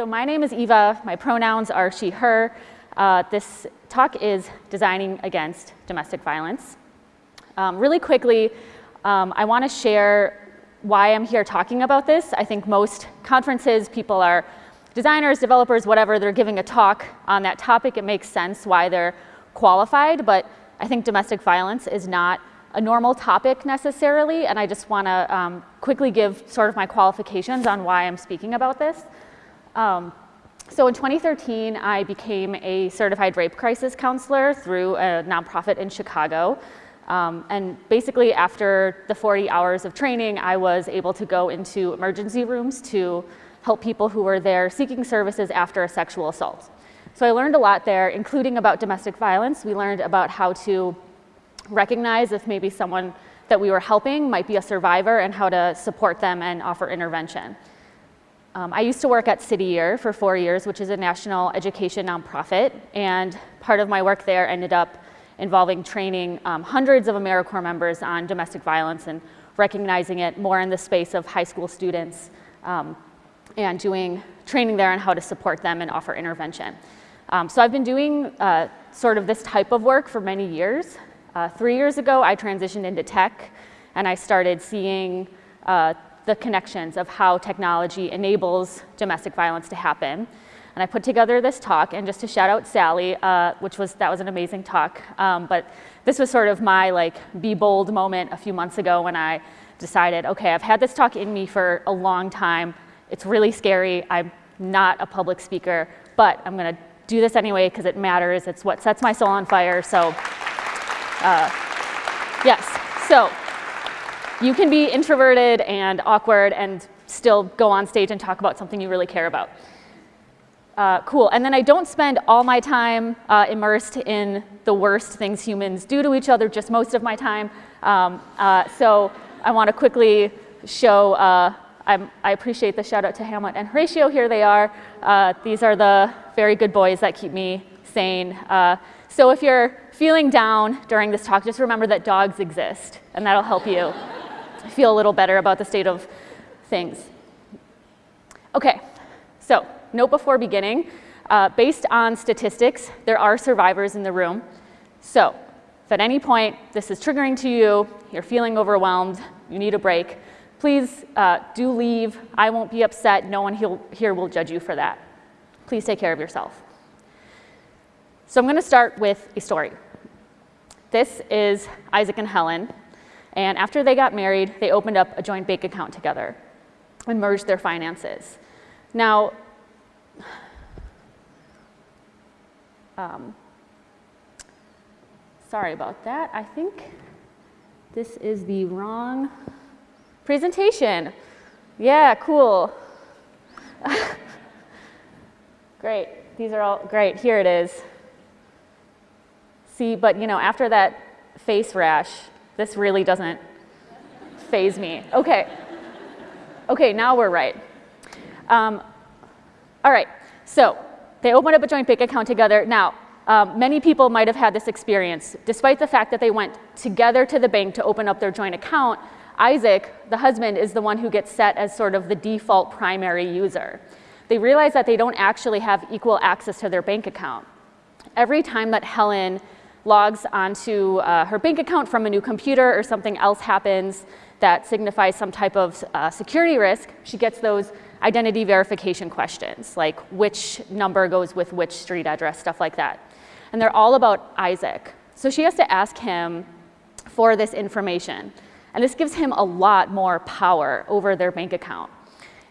so my name is Eva. My pronouns are she, her. Uh, this talk is designing against domestic violence. Um, really quickly, um, I want to share why I'm here talking about this. I think most conferences, people are designers, developers, whatever, they're giving a talk on that topic. It makes sense why they're qualified, but I think domestic violence is not a normal topic necessarily, and I just want to um, quickly give sort of my qualifications on why I'm speaking about this. Um, so in 2013, I became a certified rape crisis counselor through a nonprofit in Chicago. Um, and basically after the 40 hours of training, I was able to go into emergency rooms to help people who were there seeking services after a sexual assault. So I learned a lot there, including about domestic violence. We learned about how to recognize if maybe someone that we were helping might be a survivor and how to support them and offer intervention. Um, I used to work at City Year for four years, which is a national education nonprofit, and part of my work there ended up involving training um, hundreds of AmeriCorps members on domestic violence and recognizing it more in the space of high school students um, and doing training there on how to support them and offer intervention. Um, so I've been doing uh, sort of this type of work for many years. Uh, three years ago, I transitioned into tech and I started seeing uh, the connections of how technology enables domestic violence to happen. And I put together this talk, and just to shout out Sally, uh, which was, that was an amazing talk, um, but this was sort of my like be bold moment a few months ago when I decided, okay, I've had this talk in me for a long time. It's really scary. I'm not a public speaker, but I'm gonna do this anyway because it matters. It's what sets my soul on fire, so uh, yes, so you can be introverted and awkward and still go on stage and talk about something you really care about. Uh, cool, and then I don't spend all my time uh, immersed in the worst things humans do to each other, just most of my time. Um, uh, so I want to quickly show, uh, i appreciate the shout out to Hamlet and Horatio, here they are. Uh, these are the very good boys that keep me sane. Uh, so if you're feeling down during this talk, just remember that dogs exist, and that'll help you feel a little better about the state of things. Okay, so note before beginning, uh, based on statistics, there are survivors in the room. So if at any point this is triggering to you, you're feeling overwhelmed, you need a break, please uh, do leave. I won't be upset. No one here will judge you for that. Please take care of yourself. So I'm going to start with a story. This is Isaac and Helen. And after they got married, they opened up a joint bank account together and merged their finances. Now, um, sorry about that. I think this is the wrong presentation. Yeah, cool. great. These are all great. Here it is. See, but you know, after that face rash, this really doesn't faze me. Okay. Okay, now we're right. Um, all right, so they opened up a joint bank account together. Now, um, many people might have had this experience. Despite the fact that they went together to the bank to open up their joint account, Isaac, the husband, is the one who gets set as sort of the default primary user. They realize that they don't actually have equal access to their bank account. Every time that Helen logs onto uh, her bank account from a new computer or something else happens that signifies some type of uh, security risk, she gets those identity verification questions, like which number goes with which street address, stuff like that. And they're all about Isaac. So she has to ask him for this information. And this gives him a lot more power over their bank account.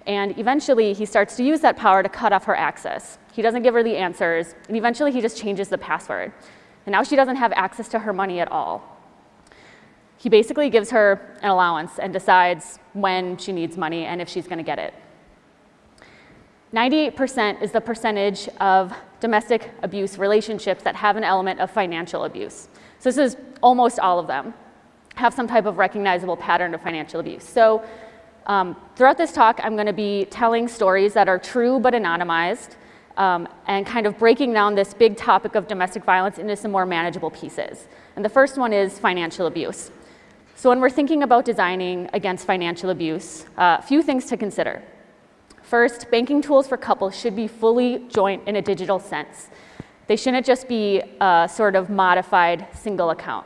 And eventually he starts to use that power to cut off her access. He doesn't give her the answers, and eventually he just changes the password. And now she doesn't have access to her money at all. He basically gives her an allowance and decides when she needs money and if she's going to get it. 98% is the percentage of domestic abuse relationships that have an element of financial abuse. So this is almost all of them have some type of recognizable pattern of financial abuse. So um, throughout this talk, I'm going to be telling stories that are true but anonymized um, and kind of breaking down this big topic of domestic violence into some more manageable pieces. And the first one is financial abuse. So when we're thinking about designing against financial abuse, a uh, few things to consider. First, banking tools for couples should be fully joint in a digital sense. They shouldn't just be a sort of modified single account.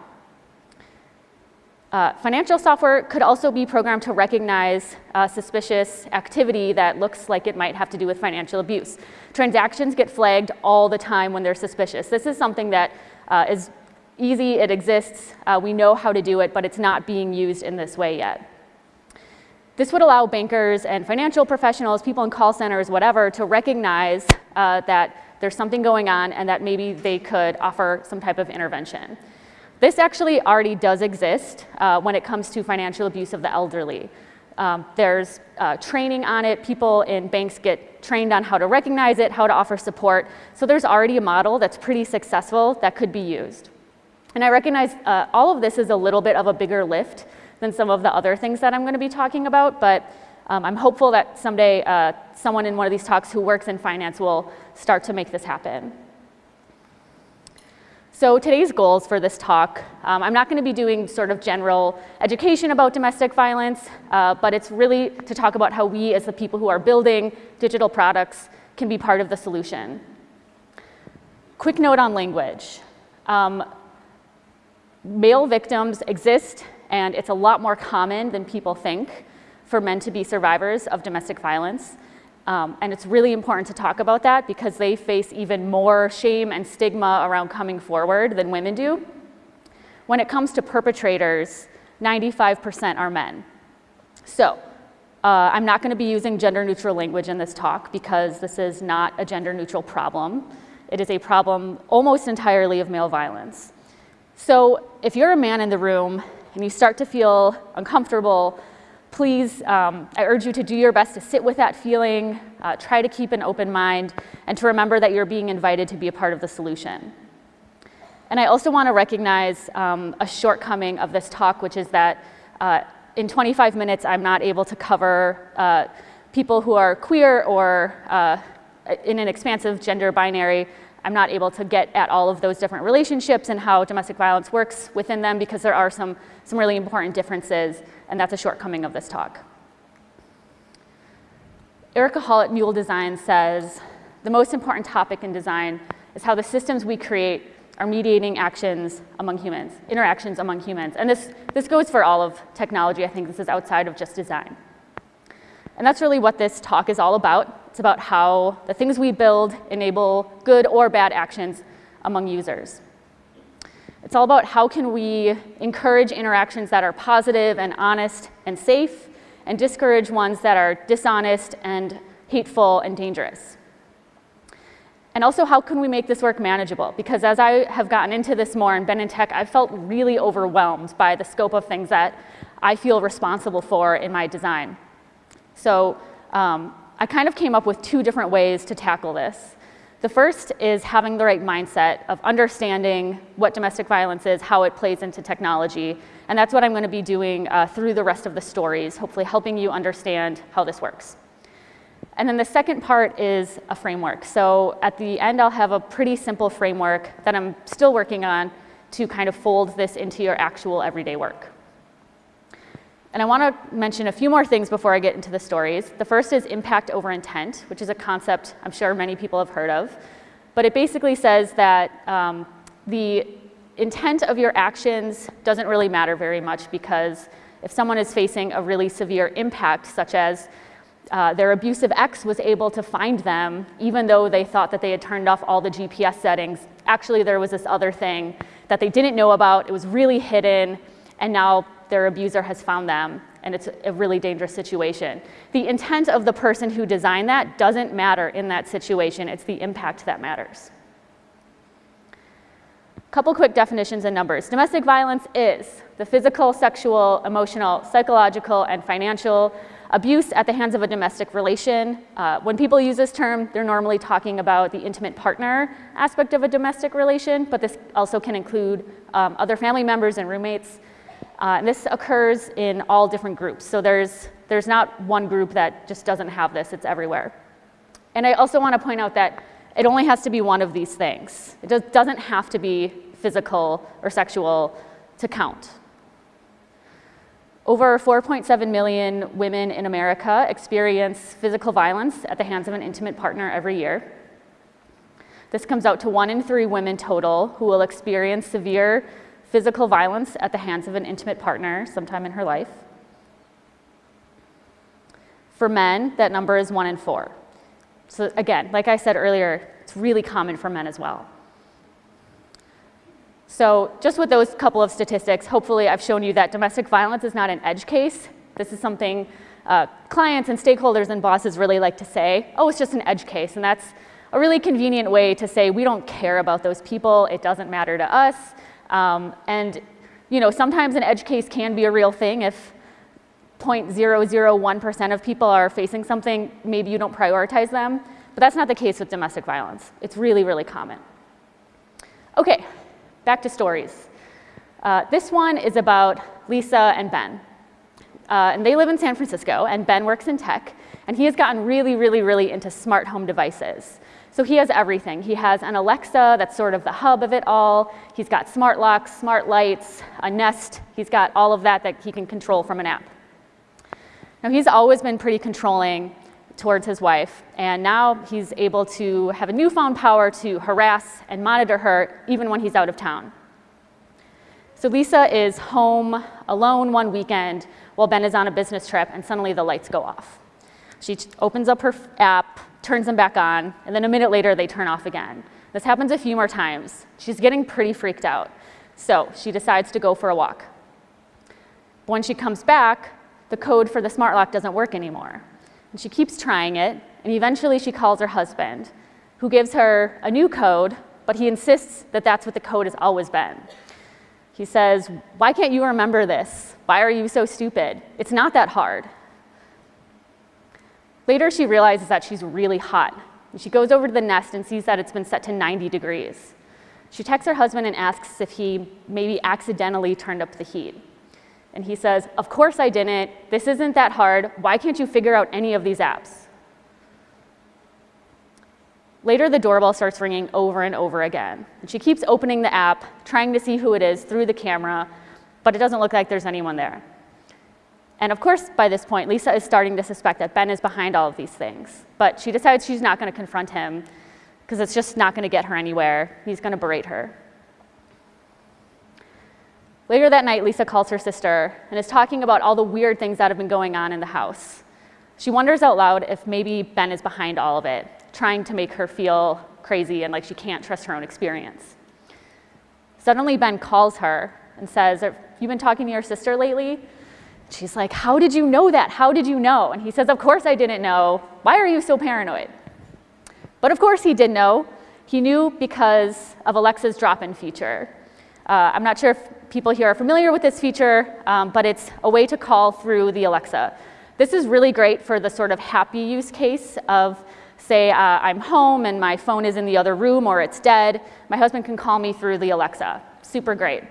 Uh, financial software could also be programmed to recognize uh, suspicious activity that looks like it might have to do with financial abuse. Transactions get flagged all the time when they're suspicious. This is something that uh, is easy, it exists, uh, we know how to do it, but it's not being used in this way yet. This would allow bankers and financial professionals, people in call centers, whatever, to recognize uh, that there's something going on and that maybe they could offer some type of intervention. This actually already does exist uh, when it comes to financial abuse of the elderly. Um, there's uh, training on it. People in banks get trained on how to recognize it, how to offer support. So there's already a model that's pretty successful that could be used. And I recognize uh, all of this is a little bit of a bigger lift than some of the other things that I'm going to be talking about, but um, I'm hopeful that someday uh, someone in one of these talks who works in finance will start to make this happen. So today's goals for this talk, um, I'm not going to be doing sort of general education about domestic violence, uh, but it's really to talk about how we as the people who are building digital products can be part of the solution. Quick note on language. Um, male victims exist and it's a lot more common than people think for men to be survivors of domestic violence. Um, and it's really important to talk about that because they face even more shame and stigma around coming forward than women do. When it comes to perpetrators, 95% are men. So uh, I'm not going to be using gender neutral language in this talk because this is not a gender neutral problem. It is a problem almost entirely of male violence. So if you're a man in the room and you start to feel uncomfortable please, um, I urge you to do your best to sit with that feeling, uh, try to keep an open mind, and to remember that you're being invited to be a part of the solution. And I also want to recognize um, a shortcoming of this talk, which is that uh, in 25 minutes, I'm not able to cover uh, people who are queer or uh, in an expansive gender binary. I'm not able to get at all of those different relationships and how domestic violence works within them because there are some, some really important differences and that's a shortcoming of this talk. Erika Hall at Mule Design says, the most important topic in design is how the systems we create are mediating actions among humans, interactions among humans. And this, this goes for all of technology. I think this is outside of just design. And that's really what this talk is all about. It's about how the things we build enable good or bad actions among users. It's all about how can we encourage interactions that are positive and honest and safe and discourage ones that are dishonest and hateful and dangerous. And also, how can we make this work manageable? Because as I have gotten into this more and been in tech, I've felt really overwhelmed by the scope of things that I feel responsible for in my design. So um, I kind of came up with two different ways to tackle this. The first is having the right mindset of understanding what domestic violence is, how it plays into technology, and that's what I'm going to be doing uh, through the rest of the stories, hopefully helping you understand how this works. And then the second part is a framework. So at the end, I'll have a pretty simple framework that I'm still working on to kind of fold this into your actual everyday work. And I want to mention a few more things before I get into the stories. The first is impact over intent, which is a concept I'm sure many people have heard of. But it basically says that um, the intent of your actions doesn't really matter very much because if someone is facing a really severe impact, such as uh, their abusive ex was able to find them even though they thought that they had turned off all the GPS settings. Actually, there was this other thing that they didn't know about. It was really hidden, and now their abuser has found them and it's a really dangerous situation. The intent of the person who designed that doesn't matter in that situation, it's the impact that matters. Couple quick definitions and numbers. Domestic violence is the physical, sexual, emotional, psychological, and financial abuse at the hands of a domestic relation. Uh, when people use this term, they're normally talking about the intimate partner aspect of a domestic relation, but this also can include um, other family members and roommates. Uh, and this occurs in all different groups. So there's, there's not one group that just doesn't have this, it's everywhere. And I also want to point out that it only has to be one of these things. It does, doesn't have to be physical or sexual to count. Over 4.7 million women in America experience physical violence at the hands of an intimate partner every year. This comes out to one in three women total who will experience severe physical violence at the hands of an intimate partner sometime in her life. For men, that number is one in four. So again, like I said earlier, it's really common for men as well. So just with those couple of statistics, hopefully I've shown you that domestic violence is not an edge case. This is something uh, clients and stakeholders and bosses really like to say, oh, it's just an edge case. And that's a really convenient way to say we don't care about those people. It doesn't matter to us. Um, and you know, sometimes an edge case can be a real thing if 0.001% of people are facing something, maybe you don't prioritize them. But that's not the case with domestic violence. It's really, really common. Okay, back to stories. Uh, this one is about Lisa and Ben. Uh, and they live in San Francisco, and Ben works in tech, and he has gotten really, really, really into smart home devices. So he has everything. He has an Alexa that's sort of the hub of it all. He's got smart locks, smart lights, a Nest. He's got all of that that he can control from an app. Now he's always been pretty controlling towards his wife, and now he's able to have a newfound power to harass and monitor her even when he's out of town. So Lisa is home alone one weekend while Ben is on a business trip, and suddenly the lights go off. She opens up her app, turns them back on, and then a minute later they turn off again. This happens a few more times. She's getting pretty freaked out. So she decides to go for a walk. When she comes back, the code for the smart lock doesn't work anymore. And she keeps trying it, and eventually she calls her husband, who gives her a new code, but he insists that that's what the code has always been. He says, why can't you remember this? Why are you so stupid? It's not that hard. Later, she realizes that she's really hot. She goes over to the Nest and sees that it's been set to 90 degrees. She texts her husband and asks if he maybe accidentally turned up the heat. And he says, of course I didn't. This isn't that hard. Why can't you figure out any of these apps? Later, the doorbell starts ringing over and over again. And she keeps opening the app, trying to see who it is through the camera, but it doesn't look like there's anyone there. And of course, by this point, Lisa is starting to suspect that Ben is behind all of these things. But she decides she's not going to confront him because it's just not going to get her anywhere. He's going to berate her. Later that night, Lisa calls her sister and is talking about all the weird things that have been going on in the house. She wonders out loud if maybe Ben is behind all of it, trying to make her feel crazy and like she can't trust her own experience. Suddenly, Ben calls her and says, Have you been talking to your sister lately? She's like, How did you know that? How did you know? And he says, Of course I didn't know. Why are you so paranoid? But of course he did know. He knew because of Alexa's drop in feature. Uh, I'm not sure if people here are familiar with this feature, um, but it's a way to call through the Alexa. This is really great for the sort of happy use case of, say, uh, I'm home and my phone is in the other room or it's dead. My husband can call me through the Alexa. Super great.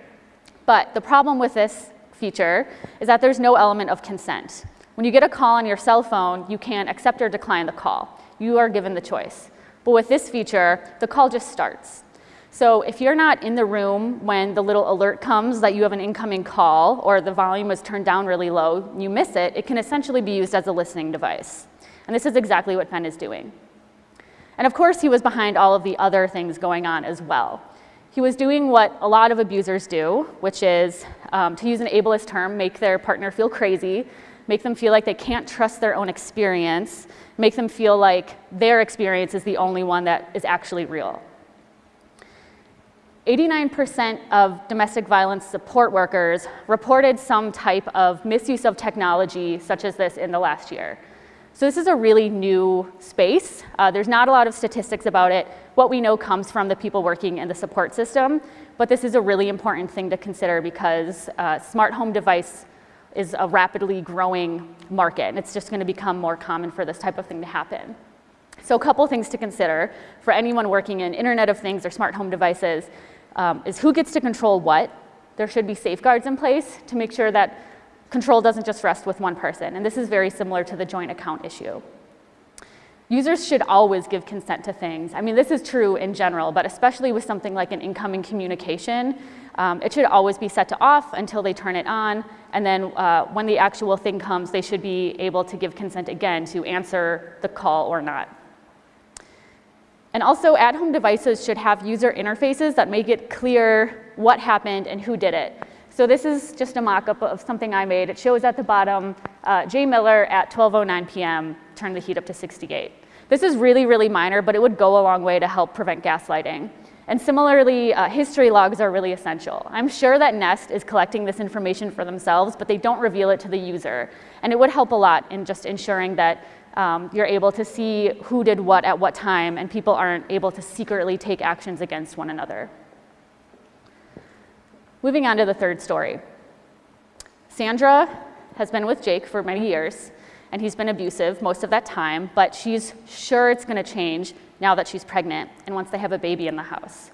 But the problem with this feature is that there's no element of consent. When you get a call on your cell phone, you can accept or decline the call. You are given the choice. But with this feature, the call just starts. So if you're not in the room when the little alert comes that you have an incoming call or the volume is turned down really low, and you miss it, it can essentially be used as a listening device. And this is exactly what Ben is doing. And of course, he was behind all of the other things going on as well. He was doing what a lot of abusers do, which is, um, to use an ableist term, make their partner feel crazy, make them feel like they can't trust their own experience, make them feel like their experience is the only one that is actually real. 89% of domestic violence support workers reported some type of misuse of technology such as this in the last year. So this is a really new space. Uh, there's not a lot of statistics about it. What we know comes from the people working in the support system, but this is a really important thing to consider because uh, smart home device is a rapidly growing market, and it's just gonna become more common for this type of thing to happen. So a couple things to consider for anyone working in Internet of Things or smart home devices um, is who gets to control what. There should be safeguards in place to make sure that control doesn't just rest with one person. And this is very similar to the joint account issue. users should always give consent to things. I mean, this is true in general, but especially with something like an incoming communication, um, it should always be set to off until they turn it on, and then uh, when the actual thing comes, they should be able to give consent again to answer the call or not. And also, at-home devices should have user interfaces that make it clear what happened and who did it. So this is just a mock-up of something I made. It shows at the bottom, uh, Jay Miller at 12.09 p.m. turned the heat up to 68. This is really, really minor, but it would go a long way to help prevent gaslighting. And similarly, uh, history logs are really essential. I'm sure that Nest is collecting this information for themselves, but they don't reveal it to the user. And it would help a lot in just ensuring that um, you're able to see who did what at what time, and people aren't able to secretly take actions against one another. Moving on to the third story. Sandra has been with Jake for many years, and he's been abusive most of that time, but she's sure it's going to change now that she's pregnant and once they have a baby in the house.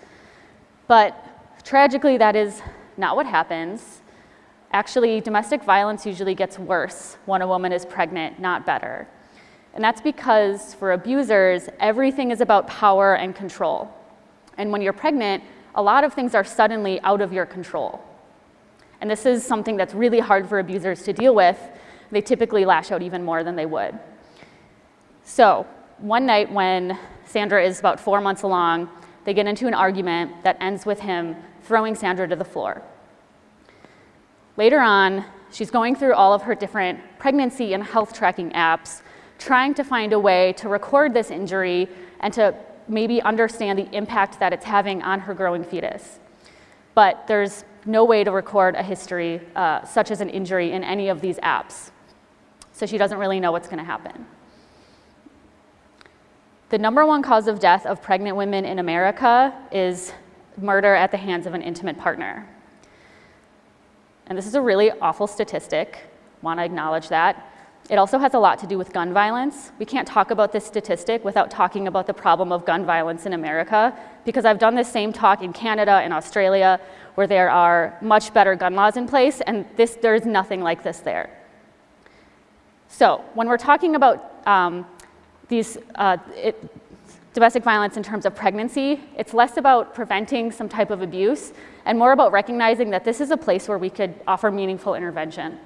But tragically, that is not what happens. Actually, domestic violence usually gets worse when a woman is pregnant, not better. And that's because for abusers, everything is about power and control. And when you're pregnant, a lot of things are suddenly out of your control. And this is something that's really hard for abusers to deal with. They typically lash out even more than they would. So one night when Sandra is about four months along, they get into an argument that ends with him throwing Sandra to the floor. Later on, she's going through all of her different pregnancy and health tracking apps, trying to find a way to record this injury and to maybe understand the impact that it's having on her growing fetus. But there's no way to record a history uh, such as an injury in any of these apps. So she doesn't really know what's going to happen. The number one cause of death of pregnant women in America is murder at the hands of an intimate partner. And this is a really awful statistic, want to acknowledge that. It also has a lot to do with gun violence. We can't talk about this statistic without talking about the problem of gun violence in America, because I've done this same talk in Canada and Australia, where there are much better gun laws in place, and this, there's nothing like this there. So when we're talking about um, these uh, it, domestic violence in terms of pregnancy, it's less about preventing some type of abuse and more about recognizing that this is a place where we could offer meaningful intervention.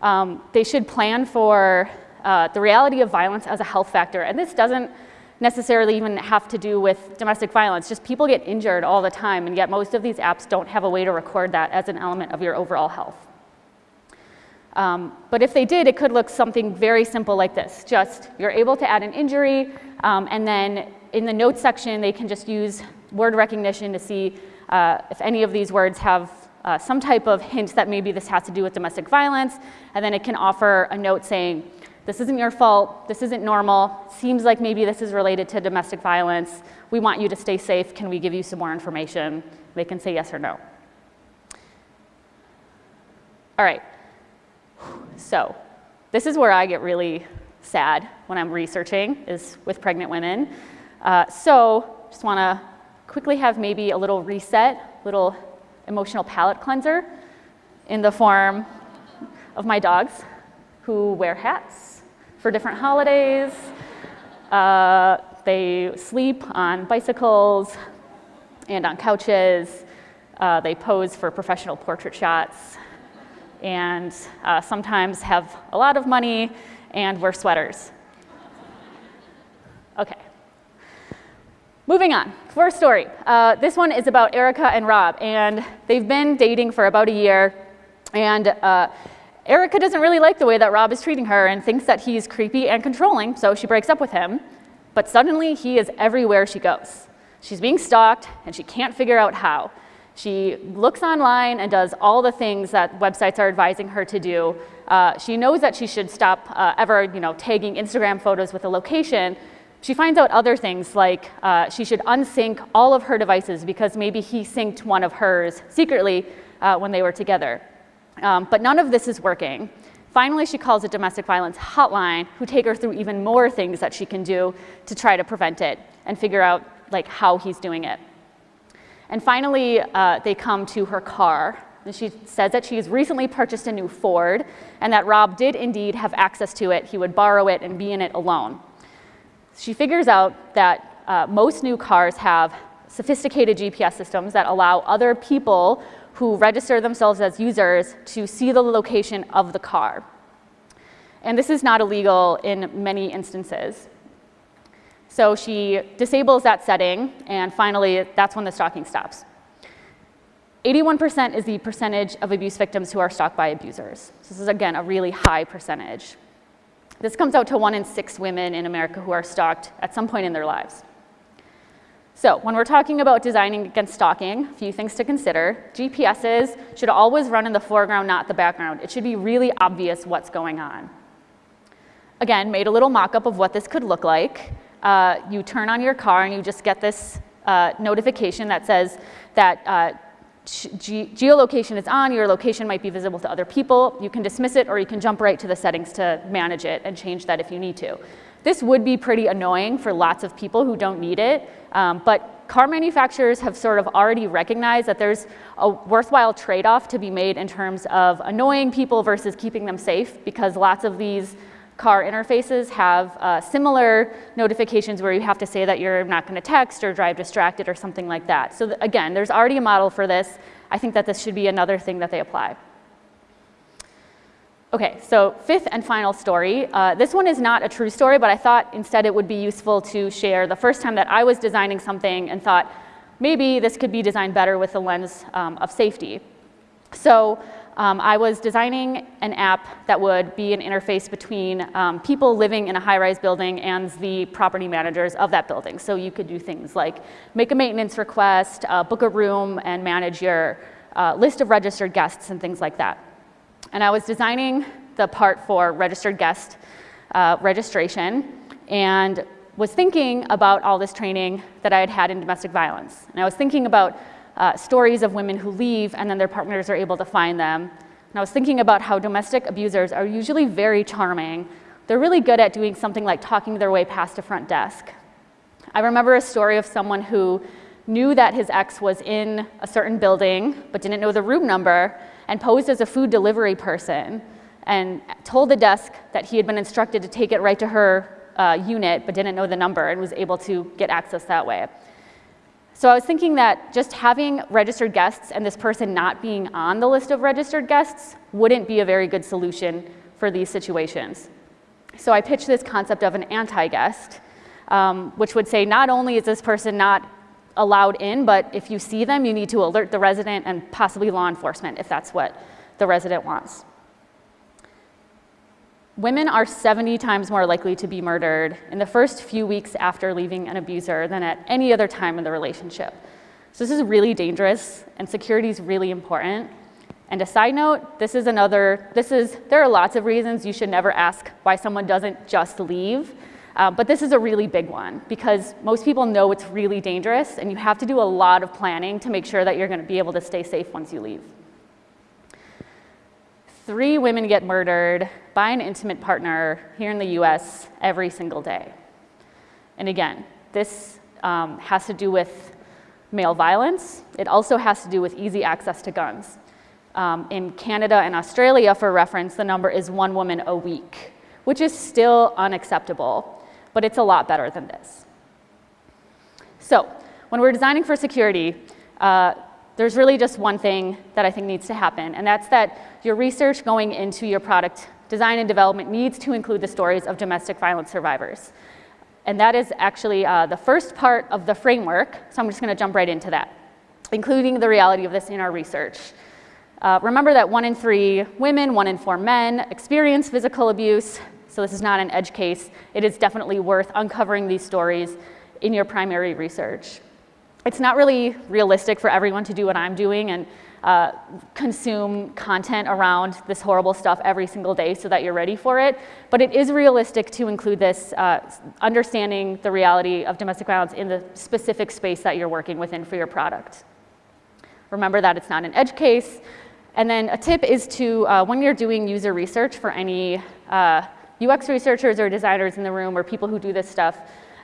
Um, they should plan for uh, the reality of violence as a health factor. And this doesn't necessarily even have to do with domestic violence. Just people get injured all the time, and yet most of these apps don't have a way to record that as an element of your overall health. Um, but if they did, it could look something very simple like this. Just you're able to add an injury, um, and then in the notes section, they can just use word recognition to see uh, if any of these words have uh, some type of hint that maybe this has to do with domestic violence, and then it can offer a note saying, this isn't your fault, this isn't normal, seems like maybe this is related to domestic violence, we want you to stay safe, can we give you some more information? They can say yes or no. All right, so this is where I get really sad when I'm researching, is with pregnant women. Uh, so just wanna quickly have maybe a little reset, little emotional palate cleanser in the form of my dogs who wear hats for different holidays. Uh, they sleep on bicycles and on couches. Uh, they pose for professional portrait shots and uh, sometimes have a lot of money and wear sweaters. Okay. Moving on, fourth story. Uh, this one is about Erica and Rob, and they've been dating for about a year, and uh, Erica doesn't really like the way that Rob is treating her and thinks that he's creepy and controlling, so she breaks up with him. But suddenly, he is everywhere she goes. She's being stalked, and she can't figure out how. She looks online and does all the things that websites are advising her to do. Uh, she knows that she should stop uh, ever you know, tagging Instagram photos with a location, she finds out other things like uh, she should unsync all of her devices because maybe he synced one of hers secretly uh, when they were together. Um, but none of this is working. Finally, she calls a domestic violence hotline who take her through even more things that she can do to try to prevent it and figure out like how he's doing it. And finally, uh, they come to her car. And she says that she's recently purchased a new Ford and that Rob did indeed have access to it. He would borrow it and be in it alone. She figures out that uh, most new cars have sophisticated GPS systems that allow other people who register themselves as users to see the location of the car. And this is not illegal in many instances. So she disables that setting, and finally, that's when the stalking stops. 81% is the percentage of abuse victims who are stalked by abusers. So this is, again, a really high percentage. This comes out to one in six women in America who are stalked at some point in their lives. So when we're talking about designing against stalking, a few things to consider. GPSs should always run in the foreground, not the background. It should be really obvious what's going on. Again, made a little mock-up of what this could look like. Uh, you turn on your car and you just get this uh, notification that says that uh, ge geolocation is on, your location might be visible to other people. You can dismiss it or you can jump right to the settings to manage it and change that if you need to. This would be pretty annoying for lots of people who don't need it, um, but car manufacturers have sort of already recognized that there's a worthwhile trade-off to be made in terms of annoying people versus keeping them safe because lots of these car interfaces have uh, similar notifications where you have to say that you're not going to text or drive distracted or something like that. So th again, there's already a model for this. I think that this should be another thing that they apply. Okay, so fifth and final story. Uh, this one is not a true story, but I thought instead it would be useful to share the first time that I was designing something and thought maybe this could be designed better with the lens um, of safety. So um, I was designing an app that would be an interface between um, people living in a high-rise building and the property managers of that building. So you could do things like make a maintenance request, uh, book a room, and manage your uh, list of registered guests and things like that. And I was designing the part for registered guest uh, registration and was thinking about all this training that I had had in domestic violence. And I was thinking about uh, stories of women who leave and then their partners are able to find them. And I was thinking about how domestic abusers are usually very charming. They're really good at doing something like talking their way past a front desk. I remember a story of someone who knew that his ex was in a certain building but didn't know the room number and posed as a food delivery person and told the desk that he had been instructed to take it right to her uh, unit but didn't know the number and was able to get access that way. So I was thinking that just having registered guests and this person not being on the list of registered guests wouldn't be a very good solution for these situations. So I pitched this concept of an anti-guest, um, which would say not only is this person not allowed in, but if you see them, you need to alert the resident and possibly law enforcement if that's what the resident wants women are 70 times more likely to be murdered in the first few weeks after leaving an abuser than at any other time in the relationship. So this is really dangerous and security is really important. And a side note, this is another, this is, there are lots of reasons you should never ask why someone doesn't just leave. Uh, but this is a really big one because most people know it's really dangerous and you have to do a lot of planning to make sure that you're gonna be able to stay safe once you leave. Three women get murdered by an intimate partner here in the US every single day. And again, this um, has to do with male violence. It also has to do with easy access to guns. Um, in Canada and Australia, for reference, the number is one woman a week, which is still unacceptable, but it's a lot better than this. So when we're designing for security, uh, there's really just one thing that I think needs to happen, and that's that your research going into your product design and development needs to include the stories of domestic violence survivors. And that is actually uh, the first part of the framework, so I'm just gonna jump right into that, including the reality of this in our research. Uh, remember that one in three women, one in four men experience physical abuse, so this is not an edge case. It is definitely worth uncovering these stories in your primary research it's not really realistic for everyone to do what I'm doing and uh, consume content around this horrible stuff every single day so that you're ready for it. But it is realistic to include this uh, understanding the reality of domestic violence in the specific space that you're working within for your product. Remember that it's not an edge case. And then a tip is to, uh, when you're doing user research for any uh, UX researchers or designers in the room or people who do this stuff,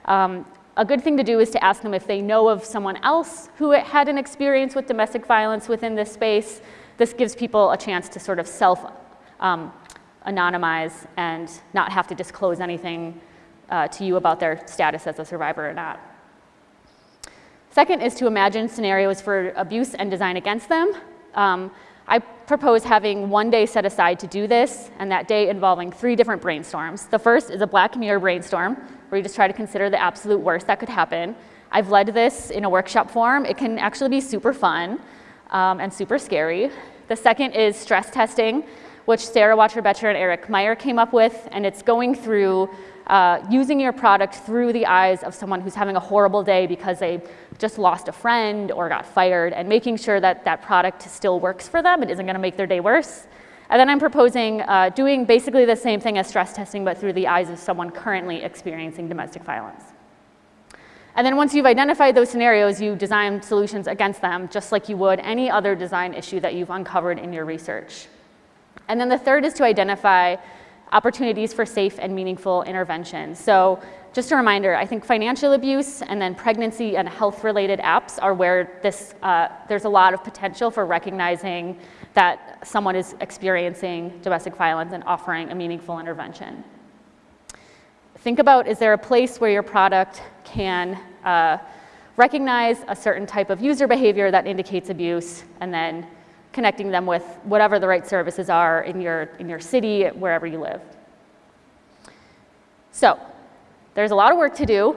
um, a good thing to do is to ask them if they know of someone else who had an experience with domestic violence within this space. This gives people a chance to sort of self um, anonymize and not have to disclose anything uh, to you about their status as a survivor or not. Second is to imagine scenarios for abuse and design against them. Um, I propose having one day set aside to do this, and that day involving three different brainstorms. The first is a black mirror brainstorm, where you just try to consider the absolute worst that could happen. I've led this in a workshop form. It can actually be super fun um, and super scary. The second is stress testing, which Sara Wachter-Boettcher and Eric Meyer came up with, and it's going through uh, using your product through the eyes of someone who's having a horrible day because they just lost a friend or got fired and making sure that that product still works for them. It isn't going to make their day worse. And then I'm proposing uh, doing basically the same thing as stress testing, but through the eyes of someone currently experiencing domestic violence. And then once you've identified those scenarios, you design solutions against them, just like you would any other design issue that you've uncovered in your research. And then the third is to identify opportunities for safe and meaningful intervention. So just a reminder, I think financial abuse and then pregnancy and health-related apps are where this, uh, there's a lot of potential for recognizing that someone is experiencing domestic violence and offering a meaningful intervention. Think about, is there a place where your product can uh, recognize a certain type of user behavior that indicates abuse and then connecting them with whatever the right services are in your, in your city, wherever you live. So there's a lot of work to do.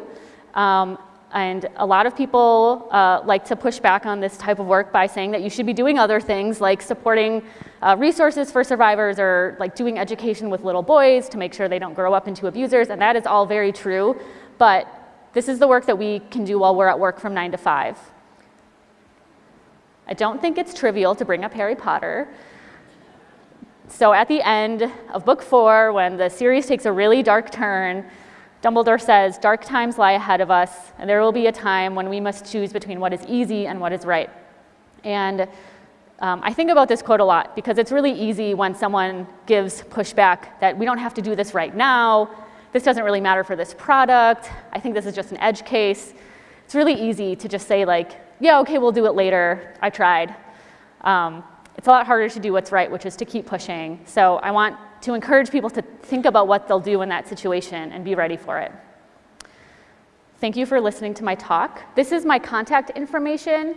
Um, and a lot of people uh, like to push back on this type of work by saying that you should be doing other things like supporting uh, resources for survivors or like doing education with little boys to make sure they don't grow up into abusers. And that is all very true. But this is the work that we can do while we're at work from nine to five. I don't think it's trivial to bring up Harry Potter. So at the end of book four, when the series takes a really dark turn, Dumbledore says, dark times lie ahead of us, and there will be a time when we must choose between what is easy and what is right. And um, I think about this quote a lot because it's really easy when someone gives pushback that we don't have to do this right now, this doesn't really matter for this product, I think this is just an edge case. It's really easy to just say like, yeah, okay, we'll do it later. I tried. Um, it's a lot harder to do what's right, which is to keep pushing. So I want to encourage people to think about what they'll do in that situation and be ready for it. Thank you for listening to my talk. This is my contact information.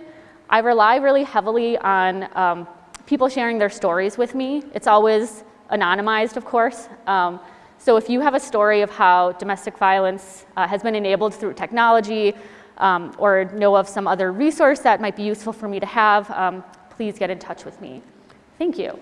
I rely really heavily on um, people sharing their stories with me. It's always anonymized, of course. Um, so if you have a story of how domestic violence uh, has been enabled through technology, um, or know of some other resource that might be useful for me to have, um, please get in touch with me. Thank you.